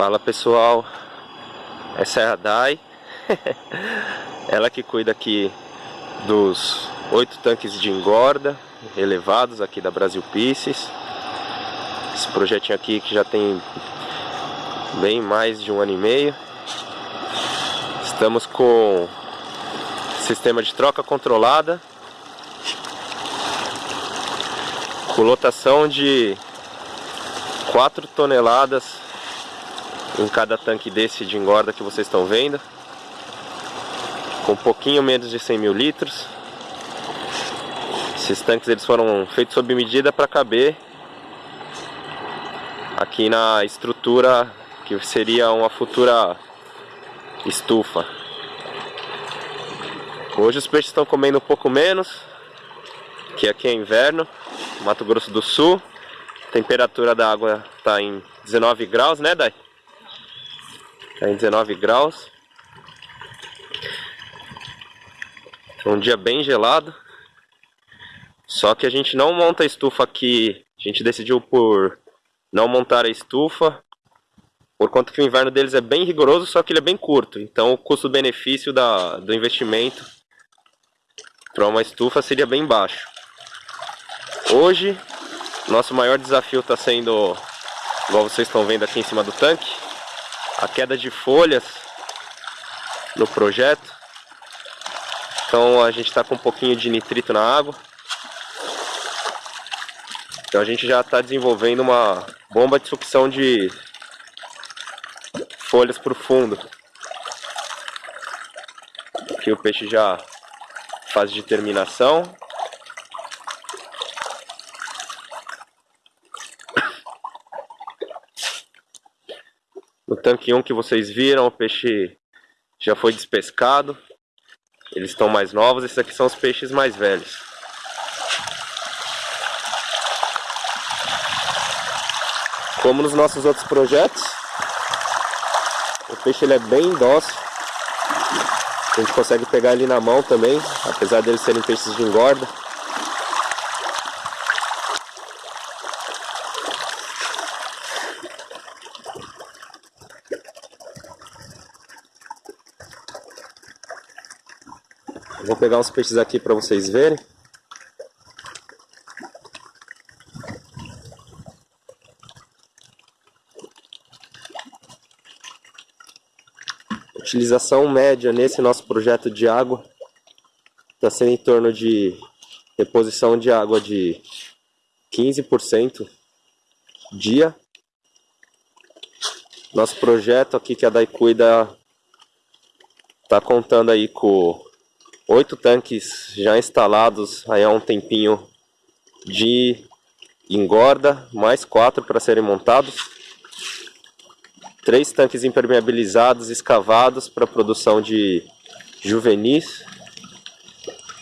Fala pessoal, essa é a Dai, ela que cuida aqui dos oito tanques de engorda elevados aqui da Brasil Pieces. Esse projetinho aqui que já tem bem mais de um ano e meio. Estamos com sistema de troca controlada, com lotação de 4 toneladas em cada tanque desse de engorda que vocês estão vendo. Com um pouquinho menos de 100 mil litros. Esses tanques eles foram feitos sob medida para caber aqui na estrutura que seria uma futura estufa. Hoje os peixes estão comendo um pouco menos que aqui é inverno Mato Grosso do Sul. A temperatura da água está em 19 graus, né Dai? Está em 19 graus. É um dia bem gelado. Só que a gente não monta a estufa aqui. A gente decidiu por não montar a estufa. Por conta que o inverno deles é bem rigoroso, só que ele é bem curto. Então o custo-benefício do investimento para uma estufa seria bem baixo. Hoje, nosso maior desafio está sendo, igual vocês estão vendo aqui em cima do tanque, a queda de folhas no projeto. Então a gente está com um pouquinho de nitrito na água. Então a gente já está desenvolvendo uma bomba de sucção de folhas para o fundo. Aqui o peixe já faz de terminação. No tanque 1 que vocês viram, o peixe já foi despescado. Eles estão mais novos, esses aqui são os peixes mais velhos. Como nos nossos outros projetos, o peixe ele é bem dócil. A gente consegue pegar ele na mão também, apesar deles serem peixes de engorda. Vou pegar uns peixes aqui para vocês verem. Utilização média nesse nosso projeto de água está sendo em torno de reposição de água de 15% dia. Nosso projeto aqui que a DAI cuida está contando aí com oito tanques já instalados aí há um tempinho de engorda, mais quatro para serem montados. Três tanques impermeabilizados, escavados para produção de juvenis,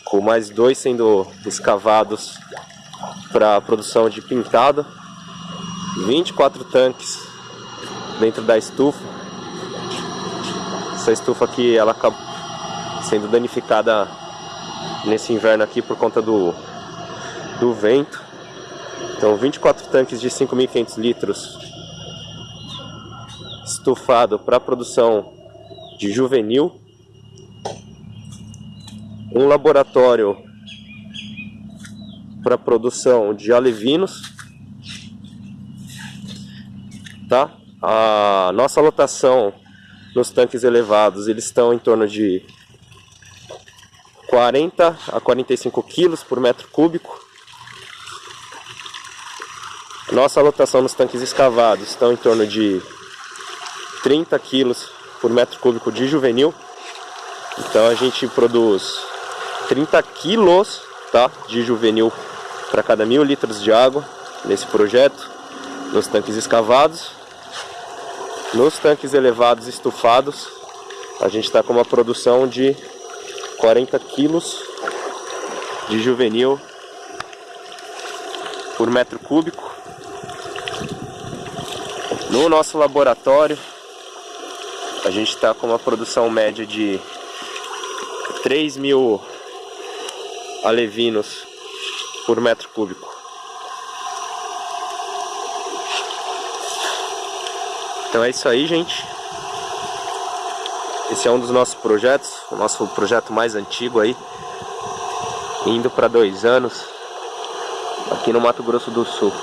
com mais dois sendo escavados para produção de pintado. 24 tanques dentro da estufa. Essa estufa aqui ela acabou sendo danificada nesse inverno aqui por conta do, do vento. Então 24 tanques de 5.500 litros estufado para produção de juvenil. Um laboratório para produção de alevinos. Tá? A nossa lotação nos tanques elevados, eles estão em torno de 40 a 45 quilos por metro cúbico. Nossa lotação nos tanques escavados estão em torno de 30 quilos por metro cúbico de juvenil. Então a gente produz 30 quilos tá, de juvenil para cada mil litros de água nesse projeto, nos tanques escavados. Nos tanques elevados estufados, a gente está com uma produção de 40 quilos de juvenil por metro cúbico. No nosso laboratório, a gente está com uma produção média de 3 mil alevinos por metro cúbico. Então é isso aí, gente. Esse é um dos nossos projetos, o nosso projeto mais antigo aí, indo para dois anos, aqui no Mato Grosso do Sul.